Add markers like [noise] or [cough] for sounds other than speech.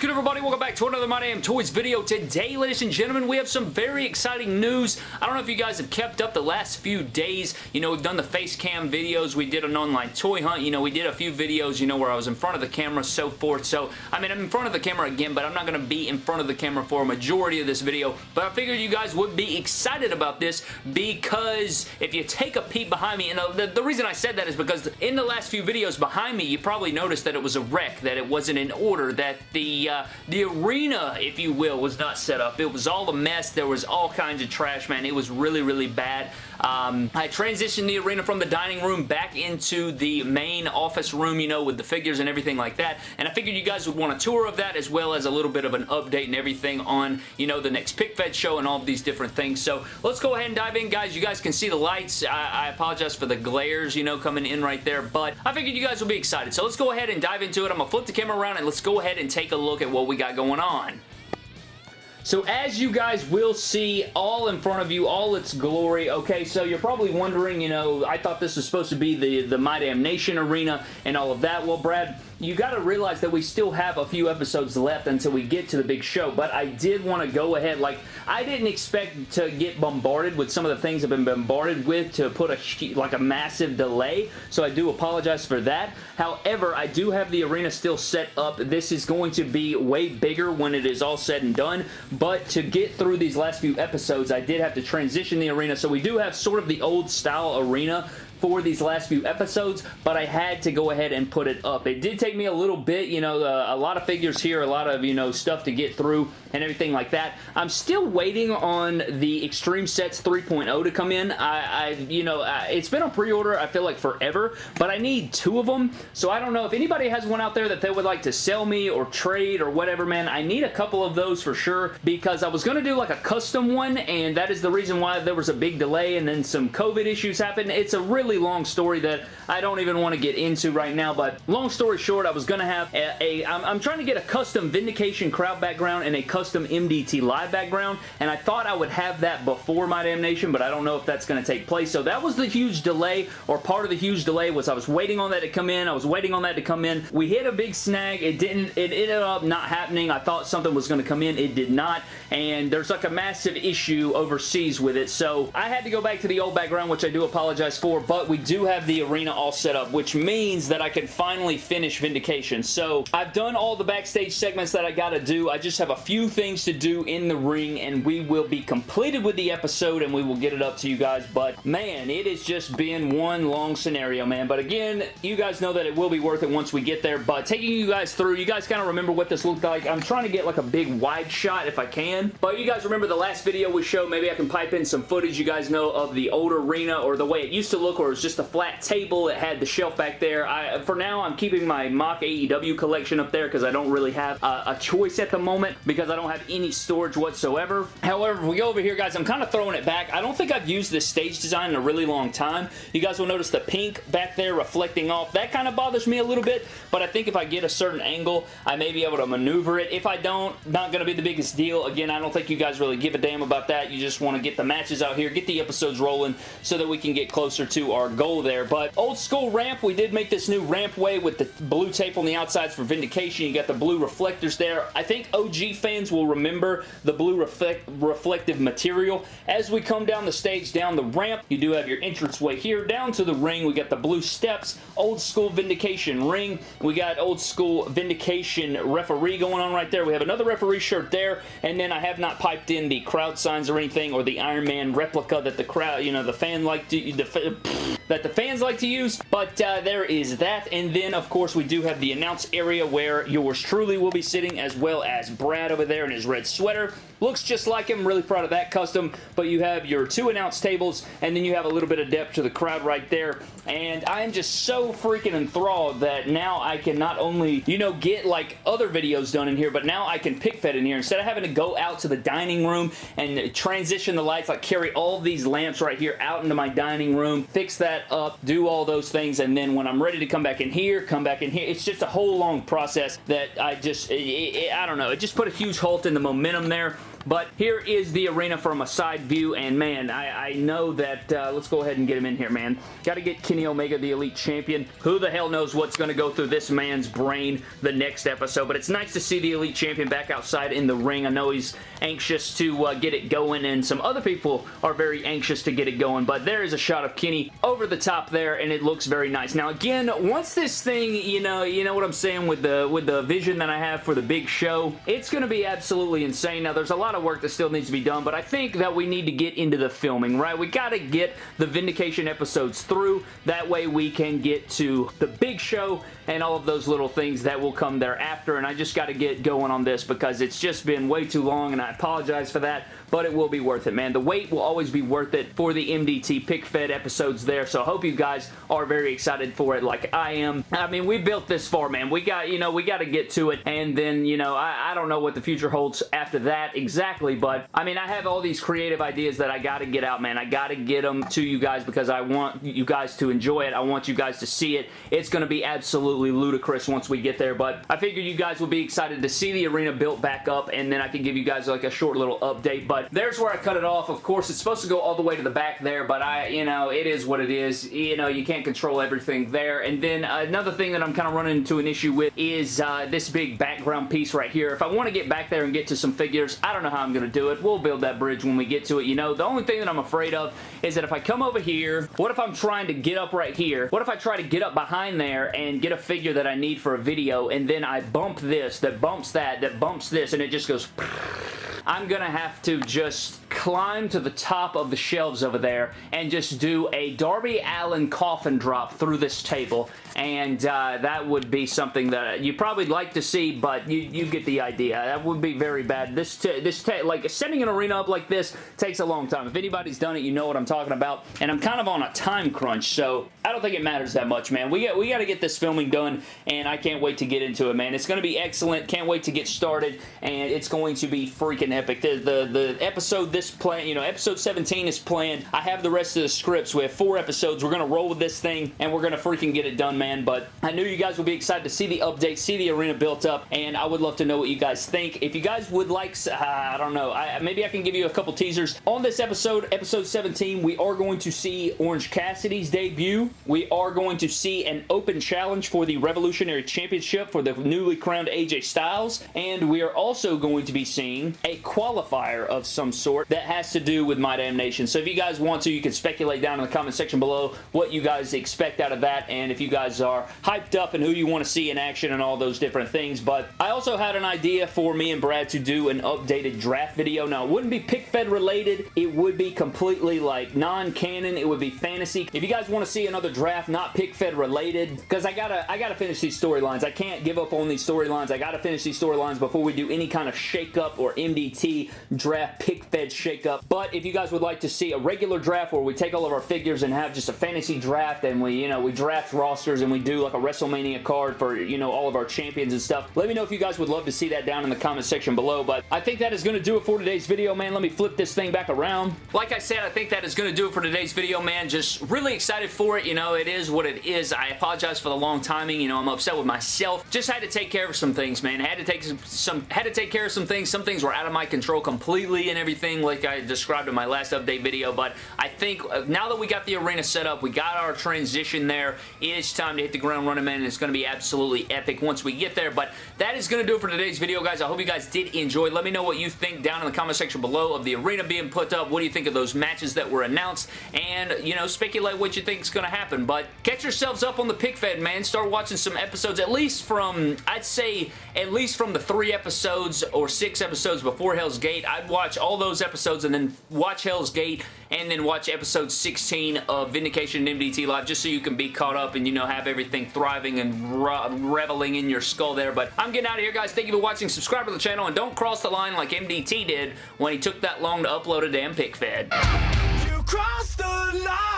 good everybody? Welcome back to another My Damn Toys video. Today, ladies and gentlemen, we have some very exciting news. I don't know if you guys have kept up the last few days. You know, we've done the face cam videos. We did an online toy hunt. You know, we did a few videos, you know, where I was in front of the camera, so forth. So, I mean, I'm in front of the camera again, but I'm not going to be in front of the camera for a majority of this video. But I figured you guys would be excited about this because if you take a peek behind me, and the, the reason I said that is because in the last few videos behind me, you probably noticed that it was a wreck, that it wasn't in order, that the, uh, the arena, if you will, was not set up. It was all a mess. There was all kinds of trash, man. It was really, really bad. Um, I transitioned the arena from the dining room back into the main office room, you know, with the figures and everything like that. And I figured you guys would want a tour of that as well as a little bit of an update and everything on, you know, the next Pick Fed show and all of these different things. So let's go ahead and dive in, guys. You guys can see the lights. I, I apologize for the glares, you know, coming in right there, but I figured you guys would be excited. So let's go ahead and dive into it. I'm going to flip the camera around and let's go ahead and take a look at what we got going on. So as you guys will see all in front of you, all its glory, okay, so you're probably wondering, you know, I thought this was supposed to be the, the My Damn Nation arena and all of that. Well, Brad, you got to realize that we still have a few episodes left until we get to the big show, but I did want to go ahead, like, I didn't expect to get bombarded with some of the things I've been bombarded with to put a, like, a massive delay, so I do apologize for that. However, I do have the arena still set up. This is going to be way bigger when it is all said and done, but to get through these last few episodes, I did have to transition the arena, so we do have sort of the old style arena for these last few episodes, but I had to go ahead and put it up. It did take me a little bit, you know, uh, a lot of figures here, a lot of, you know, stuff to get through and everything like that. I'm still waiting on the Extreme Sets 3.0 to come in. I, I you know, I, it's been on pre-order, I feel like forever, but I need two of them, so I don't know if anybody has one out there that they would like to sell me or trade or whatever, man. I need a couple of those for sure because I was going to do like a custom one, and that is the reason why there was a big delay and then some COVID issues happened. It's a really long story that I don't even want to get into right now, but long story short, I was going to have a, a I'm, I'm trying to get a custom Vindication crowd background and a custom MDT live background, and I thought I would have that before My Damnation, but I don't know if that's going to take place, so that was the huge delay, or part of the huge delay was I was waiting on that to come in, I was waiting on that to come in, we hit a big snag, it didn't, it ended up not happening, I thought something was going to come in, it did not, and there's like a massive issue overseas with it, so I had to go back to the old background, which I do apologize for, but but we do have the arena all set up, which means that I can finally finish Vindication. So I've done all the backstage segments that I got to do. I just have a few things to do in the ring, and we will be completed with the episode, and we will get it up to you guys. But man, it has just been one long scenario, man. But again, you guys know that it will be worth it once we get there. But taking you guys through, you guys kind of remember what this looked like. I'm trying to get like a big wide shot if I can. But you guys remember the last video we showed. Maybe I can pipe in some footage you guys know of the old arena or the way it used to look or was just a flat table. It had the shelf back there. I, for now, I'm keeping my mock AEW collection up there because I don't really have a, a choice at the moment because I don't have any storage whatsoever. However, if we go over here, guys, I'm kind of throwing it back. I don't think I've used this stage design in a really long time. You guys will notice the pink back there reflecting off. That kind of bothers me a little bit, but I think if I get a certain angle, I may be able to maneuver it. If I don't, not going to be the biggest deal. Again, I don't think you guys really give a damn about that. You just want to get the matches out here, get the episodes rolling so that we can get closer to our goal there. But old school ramp, we did make this new rampway with the blue tape on the outsides for Vindication. You got the blue reflectors there. I think OG fans will remember the blue reflect reflective material. As we come down the stage, down the ramp, you do have your entranceway here. Down to the ring, we got the blue steps, old school Vindication ring. We got old school Vindication referee going on right there. We have another referee shirt there, and then I have not piped in the crowd signs or anything, or the Iron Man replica that the crowd, you know, the fan like to, the, that the fans like to use, but uh, there is that. And then, of course, we do have the announce area where yours truly will be sitting, as well as Brad over there in his red sweater. Looks just like him. Really proud of that custom. But you have your two announce tables, and then you have a little bit of depth to the crowd right there. And I am just so freaking enthralled that now I can not only, you know, get like other videos done in here, but now I can pick fed in here. Instead of having to go out to the dining room and transition the lights, like carry all these lamps right here out into my dining room, fix that up, do all those things, and then when I'm ready to come back in here, come back in here. It's just a whole long process that I just, it, it, I don't know, it just put a huge halt in the momentum there but here is the arena from a side view, and man, I, I know that, uh, let's go ahead and get him in here, man. Got to get Kenny Omega, the Elite Champion. Who the hell knows what's going to go through this man's brain the next episode, but it's nice to see the Elite Champion back outside in the ring. I know he's anxious to uh, get it going, and some other people are very anxious to get it going, but there is a shot of Kenny over the top there, and it looks very nice. Now, again, once this thing, you know, you know what I'm saying with the with the vision that I have for the big show, it's going to be absolutely insane. Now, there's a lot of work that still needs to be done, but I think that we need to get into the filming, right? We got to get the Vindication episodes through. That way we can get to the big show and all of those little things that will come thereafter, and I just got to get going on this because it's just been way too long, and I apologize for that, but it will be worth it, man. The wait will always be worth it for the MDT pick fed episodes there, so I hope you guys are very excited for it like I am. I mean, we built this far, man. We got, you know, we got to get to it, and then, you know, I, I don't know what the future holds after that exactly, but, I mean, I have all these creative ideas that I got to get out, man. I got to get them to you guys because I want you guys to enjoy it. I want you guys to see it. It's going to be absolutely ludicrous once we get there, but I figured you guys will be excited to see the arena built back up, and then I can give you guys like a short little update, but there's where I cut it off. Of course, it's supposed to go all the way to the back there, but I, you know, it is what it is. You know, you can't control everything there. And then another thing that I'm kind of running into an issue with is uh, this big background piece right here. If I want to get back there and get to some figures, I don't know how I'm going to do it. We'll build that bridge when we get to it. You know, the only thing that I'm afraid of is that if I come over here, what if I'm trying to get up right here? What if I try to get up behind there and get a figure that I need for a video and then I bump this, that bumps that, that bumps this, and it just goes... [laughs] I'm going to have to just climb to the top of the shelves over there and just do a Darby Allin coffin drop through this table and uh, that would be something that you probably like to see but you, you get the idea. That would be very bad. This, this like setting an arena up like this takes a long time. If anybody's done it, you know what I'm talking about and I'm kind of on a time crunch so I don't think it matters that much man. We got, we got to get this filming done and I can't wait to get into it man. It's going to be excellent. Can't wait to get started and it's going to be freaking epic. The, the, the episode this plan, you know, episode 17 is planned. I have the rest of the scripts. We have four episodes. We're going to roll with this thing, and we're going to freaking get it done, man. But I knew you guys would be excited to see the update, see the arena built up, and I would love to know what you guys think. If you guys would like, uh, I don't know, I, maybe I can give you a couple teasers. On this episode, episode 17, we are going to see Orange Cassidy's debut. We are going to see an open challenge for the Revolutionary Championship for the newly crowned AJ Styles, and we are also going to be seeing a qualifier of some sort that has to do with My Damn Nation. So if you guys want to, you can speculate down in the comment section below what you guys expect out of that and if you guys are hyped up and who you want to see in action and all those different things. But I also had an idea for me and Brad to do an updated draft video. Now, it wouldn't be pick fed related. It would be completely like non-canon. It would be fantasy. If you guys want to see another draft not pick fed related, because I gotta, I gotta finish these storylines. I can't give up on these storylines. I gotta finish these storylines before we do any kind of shake-up or Draft pick fed shake-up. But if you guys would like to see a regular draft where we take all of our figures and have just a fantasy draft and we, you know, we draft rosters and we do like a WrestleMania card for, you know, all of our champions and stuff, let me know if you guys would love to see that down in the comment section below. But I think that is going to do it for today's video, man. Let me flip this thing back around. Like I said, I think that is going to do it for today's video, man. Just really excited for it. You know, it is what it is. I apologize for the long timing. You know, I'm upset with myself. Just had to take care of some things, man. Had to take some, had to take care of some things. Some things were out of my control completely and everything like I described in my last update video, but I think uh, now that we got the arena set up, we got our transition there, it is time to hit the ground running, man, and it's going to be absolutely epic once we get there, but that is going to do it for today's video, guys. I hope you guys did enjoy. Let me know what you think down in the comment section below of the arena being put up. What do you think of those matches that were announced? And, you know, speculate what you think is going to happen, but catch yourselves up on the pick fed, man. Start watching some episodes, at least from, I'd say, at least from the three episodes or six episodes before Hell's Gate. I'd watch all those episodes and then watch Hell's Gate and then watch episode 16 of Vindication and MDT Live just so you can be caught up and, you know, have everything thriving and re reveling in your skull there. But I'm getting out of here, guys. Thank you for watching. Subscribe to the channel and don't cross the line like MDT did when he took that long to upload a damn pick fed. You crossed the line!